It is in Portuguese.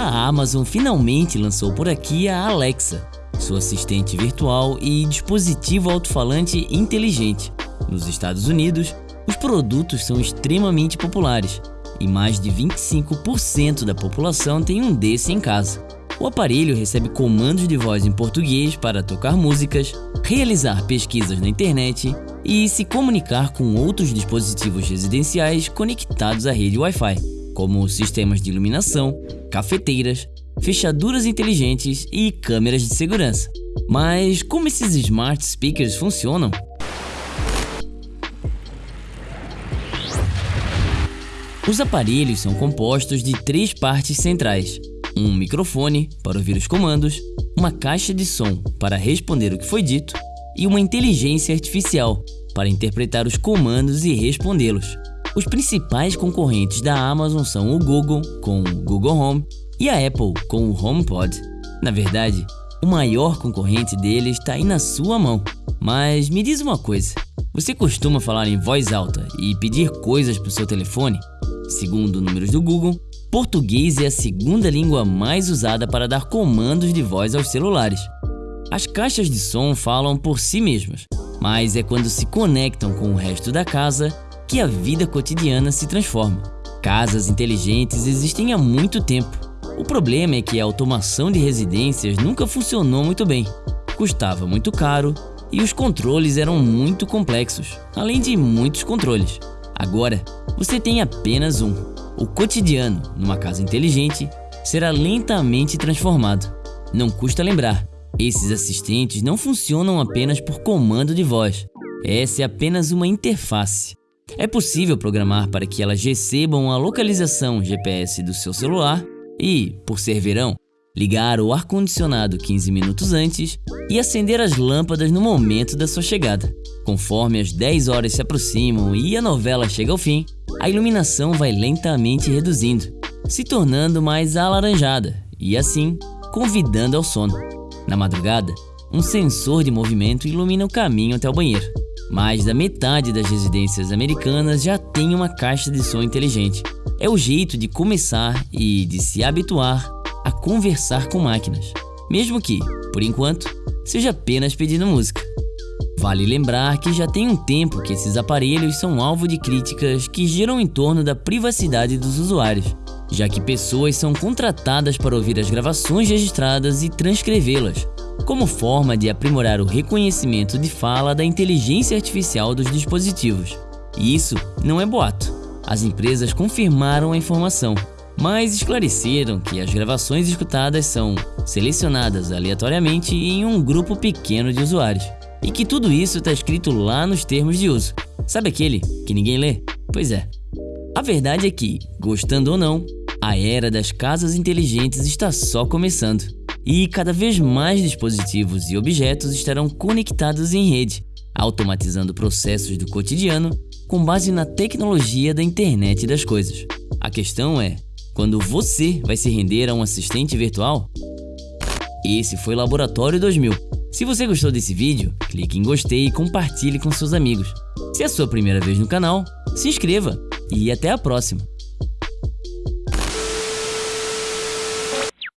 A Amazon finalmente lançou por aqui a Alexa, sua assistente virtual e dispositivo alto-falante inteligente. Nos Estados Unidos, os produtos são extremamente populares e mais de 25% da população tem um desse em casa. O aparelho recebe comandos de voz em português para tocar músicas, realizar pesquisas na internet e se comunicar com outros dispositivos residenciais conectados à rede Wi-Fi, como sistemas de iluminação, cafeteiras, fechaduras inteligentes e câmeras de segurança. Mas como esses smart speakers funcionam? Os aparelhos são compostos de três partes centrais: um microfone para ouvir os comandos, uma caixa de som para responder o que foi dito e uma inteligência artificial para interpretar os comandos e respondê-los. Os principais concorrentes da Amazon são o Google, com o Google Home, e a Apple, com o HomePod. Na verdade, o maior concorrente deles está aí na sua mão. Mas me diz uma coisa: você costuma falar em voz alta e pedir coisas para o seu telefone? Segundo números do Google, português é a segunda língua mais usada para dar comandos de voz aos celulares. As caixas de som falam por si mesmas, mas é quando se conectam com o resto da casa que a vida cotidiana se transforma. Casas inteligentes existem há muito tempo. O problema é que a automação de residências nunca funcionou muito bem. Custava muito caro e os controles eram muito complexos, além de muitos controles. Agora, você tem apenas um. O cotidiano, numa casa inteligente, será lentamente transformado. Não custa lembrar, esses assistentes não funcionam apenas por comando de voz. Essa é apenas uma interface. É possível programar para que elas recebam a localização GPS do seu celular e, por ser verão, ligar o ar-condicionado 15 minutos antes e acender as lâmpadas no momento da sua chegada. Conforme as 10 horas se aproximam e a novela chega ao fim, a iluminação vai lentamente reduzindo, se tornando mais alaranjada e assim convidando ao sono. Na madrugada, um sensor de movimento ilumina o caminho até o banheiro. Mais da metade das residências americanas já tem uma caixa de som inteligente. É o jeito de começar e de se habituar a conversar com máquinas, mesmo que, por enquanto, seja apenas pedindo música. Vale lembrar que já tem um tempo que esses aparelhos são alvo de críticas que giram em torno da privacidade dos usuários já que pessoas são contratadas para ouvir as gravações registradas e transcrevê-las, como forma de aprimorar o reconhecimento de fala da inteligência artificial dos dispositivos. E isso não é boato. As empresas confirmaram a informação, mas esclareceram que as gravações escutadas são selecionadas aleatoriamente em um grupo pequeno de usuários. E que tudo isso está escrito lá nos termos de uso. Sabe aquele que ninguém lê? Pois é. A verdade é que, gostando ou não, a era das casas inteligentes está só começando. E cada vez mais dispositivos e objetos estarão conectados em rede, automatizando processos do cotidiano com base na tecnologia da internet das coisas. A questão é, quando você vai se render a um assistente virtual? Esse foi Laboratório 2000. Se você gostou desse vídeo, clique em gostei e compartilhe com seus amigos. Se é a sua primeira vez no canal, se inscreva e até a próxima!